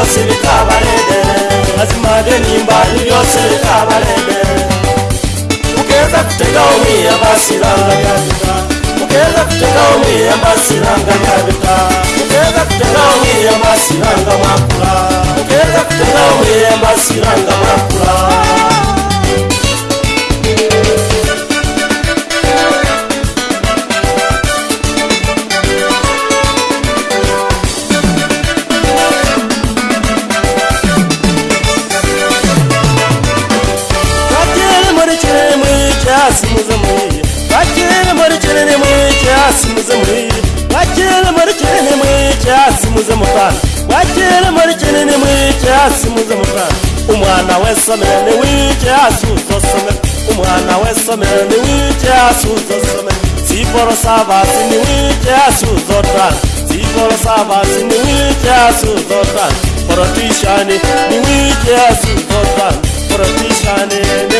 ryose rikabarebe azimade nimbari ryose rikabarebe mugeza kutegaho mwiyambasiranga yabita mugeza kutegaho mwiyambasiranga yabita mugeza kutegaho mwiyambasiranga makura mugeza kutegaho mwiyambasiranga makura kinini mu icyasi muzemuri wakire muri kinini mu icyasi muzemutana wakire muri kinini mu icyasi muzemutana umwana we somera ni w'icyasi utosomera umwana we somera ni w'icyasi utosomera siporo savasi ni w'icyasi utotana siporo savasi ni w'icyasi utotana porotishani ni w'icyasi utotana porotishani ni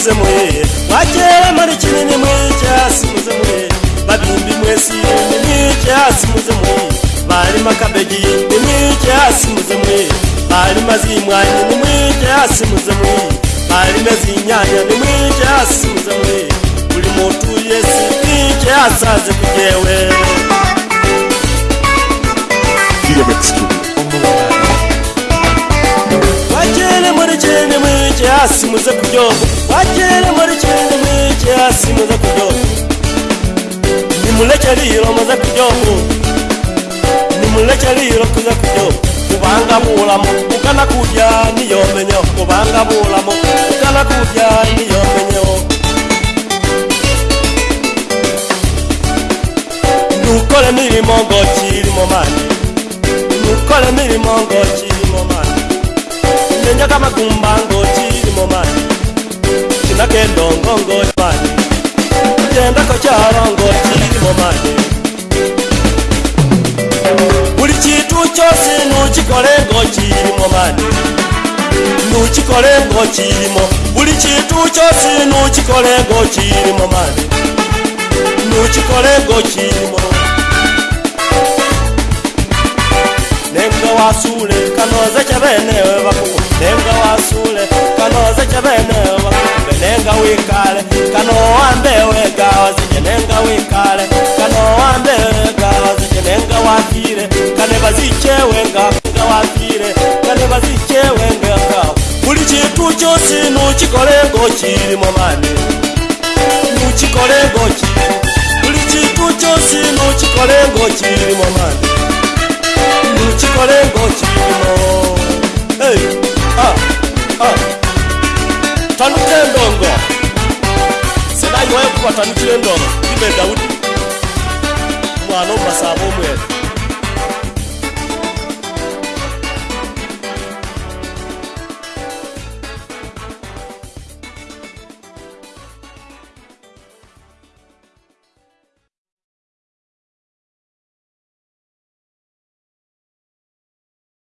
musimuze mwee mwakewe muri kinini mwicyasimuze mwee babimbi mwesi mwicyasimuze mwee barima kabegi yindi mwicyasimuze mwee barima z'imwanya ni mwicyasimuze mwee barima z'inyanya ni mwicyasimuze mwee buri mutu yesi mwicyasaze kwe asimuze kubyoga wakere muri kimwe mwike asimuze kubyoga nimurekeriro muze kubyoga nimurekeriro kuze kubyoga ubanga buramo ugana kurya niyo menyo ubanga buramo ugana kurya niyo menyo nukore mirimo ngo kirimo mani nukore mirimo ngo kirimo mani nenyaga amagumba ngo kirimo mo mani cina ke ndongongo mani cenda ko calongo cili mo mani buli citu cosi nucikolengo cili mo mani nucikolengo cilimo buli citu cosi nucikolengo cili mo mani nucikolengo cilimo nengawasule kanoze cabenewe bakuwa nenga wasule kanoze chavenewa nenga wikale kano wambe wega wazije nenga wikale kano wambe wega wazije nenga wafire kane baziche wenga nga wafire kane baziche wenga buli chintu chosi nuchikole ngo chiri mamani nuchikole ngo chiri buli chintu chosi nuchikole ngo chiri mamani nuchikole ngo chiri mamani ha tandukire ndongo sedaiwaye kuva tandukire ndongo ibe daudi mwana obasava omwere